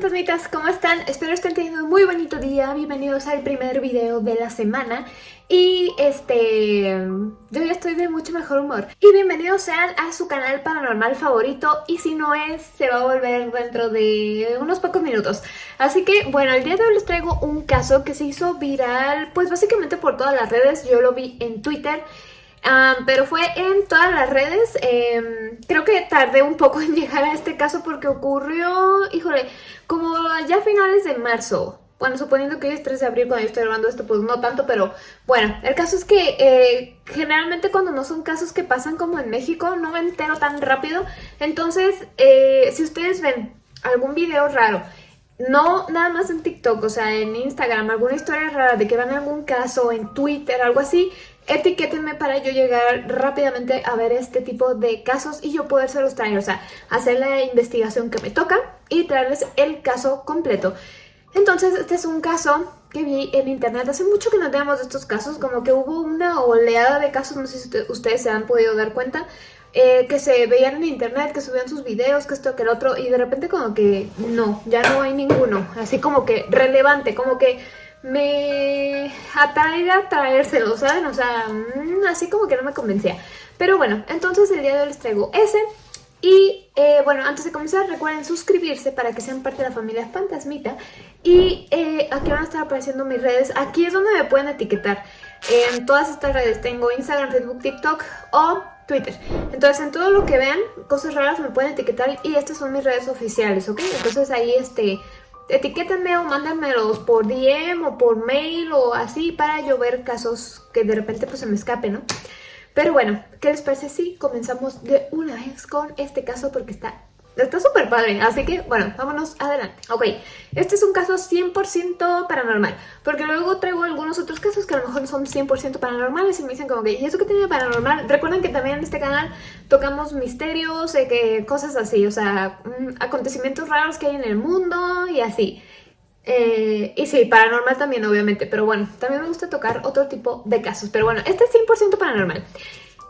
fantasmitas, ¿cómo están? Espero estén teniendo un muy bonito día, bienvenidos al primer video de la semana. Y este... yo ya estoy de mucho mejor humor. Y bienvenidos sean a su canal paranormal favorito. Y si no es, se va a volver dentro de unos pocos minutos. Así que bueno, el día de hoy les traigo un caso que se hizo viral pues básicamente por todas las redes, yo lo vi en Twitter pero fue en todas las redes, em, creo que tardé un poco en llegar a este caso porque ocurrió, híjole, como ya a finales de marzo, bueno, suponiendo que hoy es 3 de abril cuando yo estoy grabando esto, pues no tanto, pero bueno, el caso es que eh, generalmente cuando no son casos que pasan como en México, no me entero tan rápido, entonces eh, si ustedes ven algún video raro no nada más en TikTok, o sea, en Instagram, alguna historia rara de que van a algún caso, en Twitter, algo así, etiquétenme para yo llegar rápidamente a ver este tipo de casos y yo podérselos traer, o sea, hacer la investigación que me toca y traerles el caso completo. Entonces, este es un caso que vi en internet. Hace mucho que no tenemos de estos casos, como que hubo una oleada de casos, no sé si ustedes se han podido dar cuenta, eh, que se veían en internet, que subían sus videos, que esto, que el otro, y de repente como que no, ya no hay ninguno, así como que relevante, como que me atraiga traérselo, ¿saben? O sea, mm, así como que no me convencía. Pero bueno, entonces el día de hoy les traigo ese. Y eh, bueno, antes de comenzar recuerden suscribirse para que sean parte de la familia Fantasmita. Y eh, aquí van a estar apareciendo mis redes. Aquí es donde me pueden etiquetar. En todas estas redes tengo Instagram, Facebook, TikTok o Twitter. Entonces en todo lo que vean, cosas raras me pueden etiquetar y estas son mis redes oficiales, ¿ok? Entonces ahí este etiquétenme o mándenmelos por DM o por mail o así para yo ver casos que de repente pues se me escapen, ¿no? Pero bueno, ¿qué les parece si comenzamos de una vez con este caso porque está Está súper padre, así que bueno, vámonos adelante. Ok, este es un caso 100% paranormal, porque luego traigo algunos otros casos que a lo mejor son 100% paranormales y me dicen como que, ¿y eso qué tiene paranormal? Recuerden que también en este canal tocamos misterios, eh, que cosas así, o sea, mm, acontecimientos raros que hay en el mundo y así. Eh, y sí, paranormal también obviamente, pero bueno, también me gusta tocar otro tipo de casos, pero bueno, este es 100% paranormal.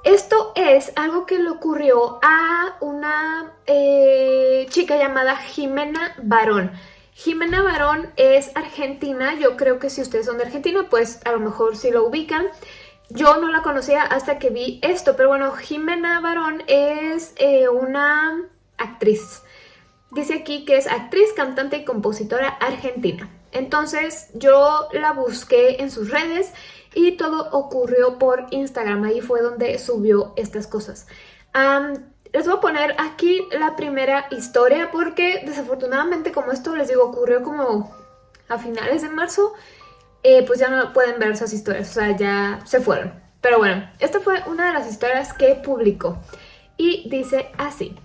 Esto es algo que le ocurrió a una eh, chica llamada Jimena Barón. Jimena Barón es argentina, yo creo que si ustedes son de Argentina, pues a lo mejor sí lo ubican. Yo no la conocía hasta que vi esto, pero bueno, Jimena Barón es eh, una actriz. Dice aquí que es actriz, cantante y compositora argentina. Entonces yo la busqué en sus redes y todo ocurrió por Instagram, ahí fue donde subió estas cosas. les voy a poner aquí la primera historia porque desafortunadamente como esto les digo ocurrió como a finales de marzo, eh, pues ya no pueden ver esas historias, o sea, ya se fueron. Pero bueno, esta fue una de las historias que publicó y dice así.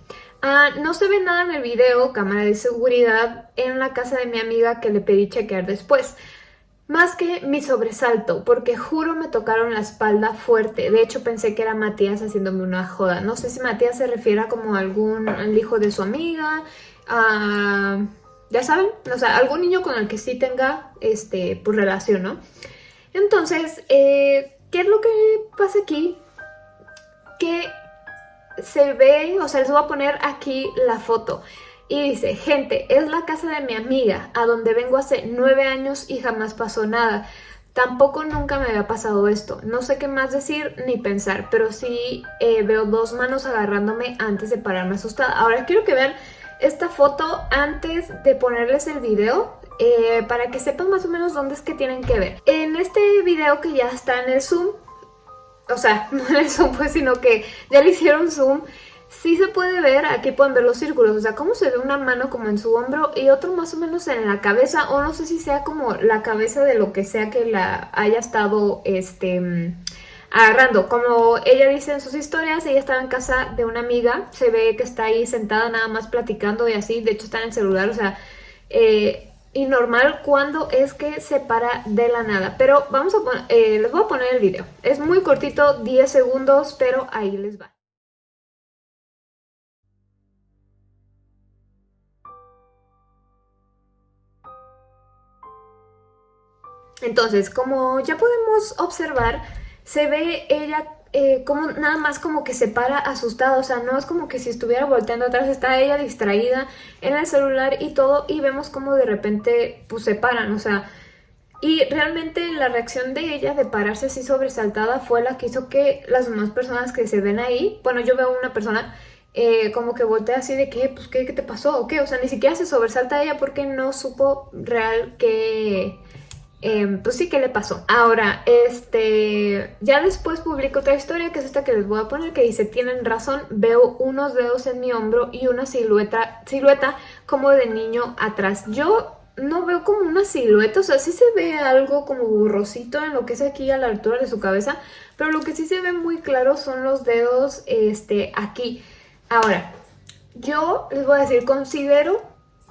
Ah, no se ve nada en el video, cámara de seguridad, en la casa de mi amiga que le pedí chequear después. Más que mi sobresalto, porque juro me tocaron la espalda fuerte. De hecho pensé que era Matías haciéndome una joda. No sé si Matías se refiere a como algún hijo de su amiga, ya saben, o sea, algún niño con el que sí tenga este, pues, relación, ¿no? Entonces, eh, ¿qué es lo que pasa aquí? Que se ve, o sea, les voy a poner aquí la foto. Y dice, gente, es la casa de mi amiga, a donde vengo hace nueve años y jamás pasó nada. Tampoco nunca me había pasado esto. No sé qué más decir ni pensar, pero sí eh, veo dos manos agarrándome antes de pararme asustada. Ahora quiero que vean esta foto antes de ponerles el video eh, para que sepan más o menos dónde es que tienen que ver. En este video que ya está en el zoom, o sea, no en el zoom pues, sino que ya le hicieron zoom, sí se puede ver, aquí pueden ver los círculos, o sea, cómo se ve una mano como en su hombro y otro más o menos en la cabeza, o no sé si sea como la cabeza de lo que sea que la haya estado, este, agarrando. Como ella dice en sus historias, ella estaba en casa de una amiga, se ve que está ahí sentada nada más platicando y así, de hecho está en el celular, o sea, eh, y normal cuando es que se para de la nada. Pero vamos a eh, les voy a poner el video. Es muy cortito, 10 segundos, pero ahí les va. Entonces, como ya podemos observar, se ve ella eh, como nada más como que se para asustada, o sea, no es como que si estuviera volteando atrás, está ella distraída en el celular y todo, y vemos como de repente pues se paran, o sea, y realmente la reacción de ella de pararse así sobresaltada fue la que hizo que las demás personas que se ven ahí, bueno, yo veo una persona eh, como que voltea así de que, pues, ¿qué, ¿qué, te pasó? ¿O qué? O sea, ni siquiera se sobresalta ella porque no supo real que... Em, pues sí, ¿qué le pasó? Ahora, este... Ya después publico otra historia, que es esta que les voy a poner, que dice, tienen razón, veo unos dedos en mi hombro y una silueta, silueta como de niño atrás. Yo no veo como una silueta, o sea, sí se ve algo como borrosito en lo que es aquí a la altura de su cabeza, pero lo que sí se ve muy claro son los dedos este, aquí. Ahora, yo les voy a decir, considero,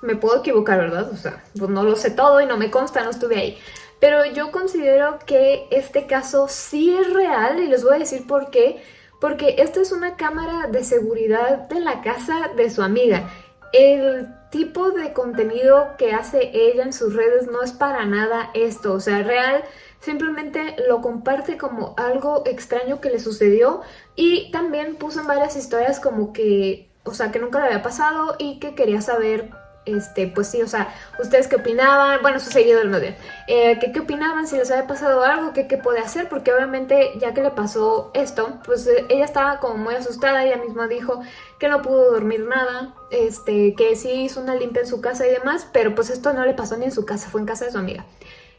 me puedo equivocar, ¿verdad? O sea, pues no lo sé todo y no me consta, no estuve ahí. Pero yo considero que este caso sí es real y les voy a decir por qué. Porque esta es una cámara de seguridad de la casa de su amiga. El tipo de contenido que hace ella en sus redes no es para nada esto, o sea, real simplemente lo comparte como algo extraño que le sucedió y también puso en varias historias como que, o sea, que nunca le había pasado y que quería saber este, pues sí, o sea, ustedes qué opinaban, bueno, sus seguidores no bien, eh, que qué opinaban, si les había pasado algo, qué, qué puede hacer, porque obviamente ya que le pasó esto, pues eh, ella estaba como muy asustada, ella misma dijo que no pudo dormir nada, este, que sí hizo una limpia en su casa y demás, pero pues esto no le pasó ni en su casa, fue en casa de su amiga.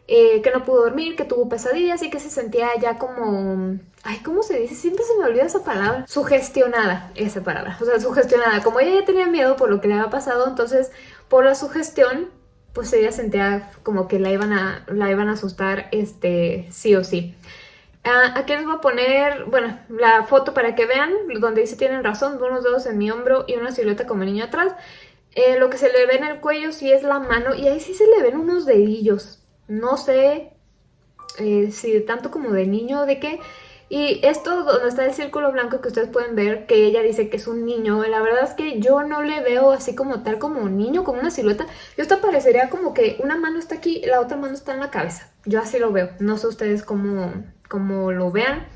Eh, que no pudo dormir, que tuvo pesadillas y que se sentía ya como... Ay, ¿cómo se dice? Siempre se me olvida esa palabra. Sugestionada, esa palabra. O sea, sugestionada. Como ella ya tenía miedo por lo que le había pasado, entonces por la sugestión, pues ella sentía como que la iban a, la iban a asustar este, sí o sí. Ah, aquí les voy a poner, bueno, la foto para que vean, donde dice tienen razón, unos dedos en mi hombro y una silueta como niño atrás. Eh, lo que se le ve en el cuello sí es la mano y ahí sí se le ven unos dedillos. No sé eh, si tanto como de niño o de qué. Y esto donde está el círculo blanco que ustedes pueden ver, que ella dice que es un niño, la verdad es que yo no le veo así como tal como un niño, como una silueta. Yo esto parecería como que una mano está aquí la otra mano está en la cabeza. Yo así lo veo, no sé ustedes cómo, cómo lo vean.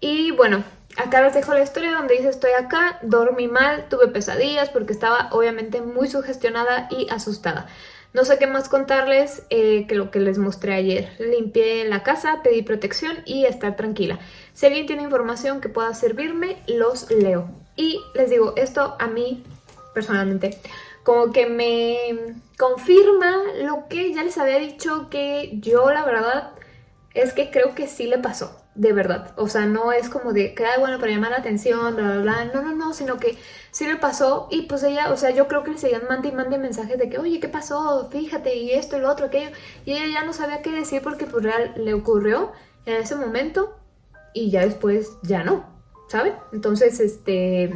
Y bueno, acá les dejo la historia donde dice estoy acá, dormí mal, tuve pesadillas porque estaba obviamente muy sugestionada y asustada. No sé qué más contarles eh, que lo que les mostré ayer. Limpié la casa, pedí protección y estar tranquila. Si alguien tiene información que pueda servirme, los leo. Y les digo, esto a mí, personalmente, como que me confirma lo que ya les había dicho que yo, la verdad, es que creo que sí le pasó de verdad. O sea, no es como de que, bueno, para llamar la atención, bla, bla, bla. No, no, no, sino que sí le pasó y pues ella, o sea, yo creo que le seguían mande y mande mensajes de que, oye, ¿qué pasó? Fíjate, y esto, y lo otro, aquello. Y ella ya no sabía qué decir porque pues real le ocurrió en ese momento y ya después ya no, ¿saben? Entonces, este...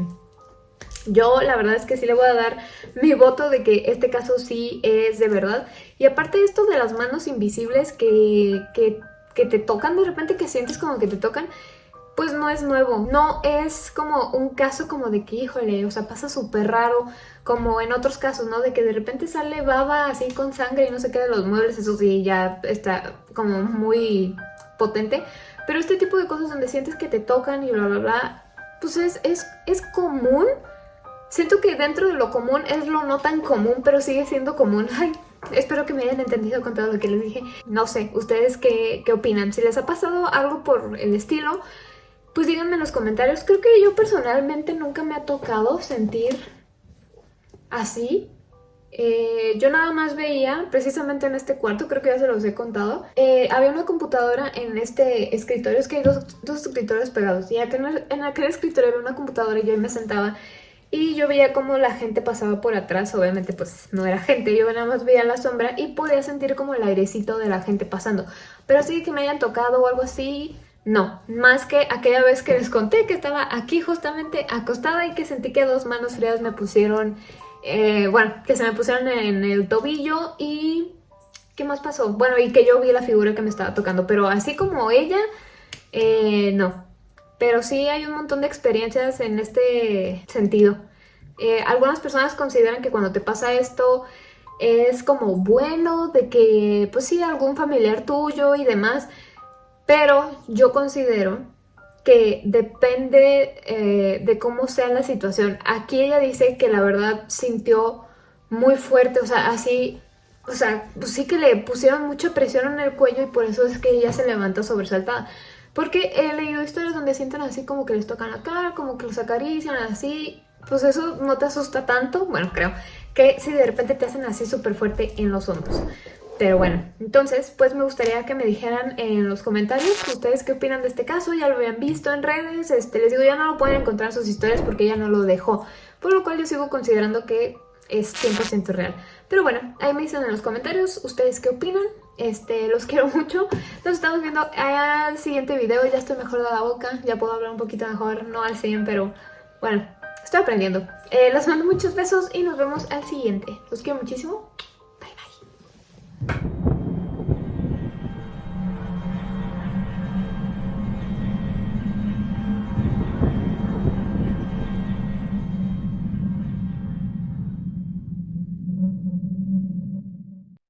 Yo la verdad es que sí le voy a dar mi voto de que este caso sí es de verdad. Y aparte esto de las manos invisibles que, que que te tocan de repente, que sientes como que te tocan, pues no es nuevo. No es como un caso como de que, híjole, o sea, pasa súper raro, como en otros casos, ¿no? De que de repente sale baba así con sangre y no se queda los muebles, eso sí, ya está como muy potente. Pero este tipo de cosas donde sientes que te tocan y bla, bla, bla, pues es, es, es común. Siento que dentro de lo común es lo no tan común, pero sigue siendo común. Ay, Espero que me hayan entendido con todo lo que les dije. No sé, ¿ustedes qué, qué opinan? Si les ha pasado algo por el estilo, pues díganme en los comentarios. Creo que yo personalmente nunca me ha tocado sentir así. Eh, yo nada más veía, precisamente en este cuarto, creo que ya se los he contado, eh, había una computadora en este escritorio, es que hay dos, dos escritorios pegados, y en, en aquel escritorio había una computadora y yo me sentaba y yo veía como la gente pasaba por atrás, obviamente pues no era gente, yo nada más veía la sombra y podía sentir como el airecito de la gente pasando. Pero así que me hayan tocado o algo así, no. Más que aquella vez que les conté que estaba aquí justamente acostada y que sentí que dos manos frías me pusieron, eh, bueno, que se me pusieron en el tobillo y... ¿Qué más pasó? Bueno, y que yo vi la figura que me estaba tocando, pero así como ella, eh, no. Pero sí hay un montón de experiencias en este sentido. Eh, algunas personas consideran que cuando te pasa esto es como bueno, de que pues sí, algún familiar tuyo y demás, pero yo considero que depende eh, de cómo sea la situación. Aquí ella dice que la verdad sintió muy fuerte, o sea, así, o sea, pues sí que le pusieron mucha presión en el cuello y por eso es que ella se levanta sobresaltada. Porque he leído historias donde sienten así como que les tocan la cara, como que los acarician así, pues eso no te asusta tanto, bueno, creo, que si de repente te hacen así súper fuerte en los hombros. Pero bueno, entonces pues me gustaría que me dijeran en los comentarios ustedes qué opinan de este caso, ya lo habían visto en redes, este, les digo ya no lo pueden encontrar en sus historias porque ella no lo dejó, por lo cual yo sigo considerando que es 100% real. Pero bueno, ahí me dicen en los comentarios ustedes qué opinan, este, los quiero mucho, nos estamos viendo al siguiente video, ya estoy mejor de la boca, ya puedo hablar un poquito mejor, no al 100, pero bueno, estoy aprendiendo. Eh, les mando muchos besos y nos vemos al siguiente, los quiero muchísimo,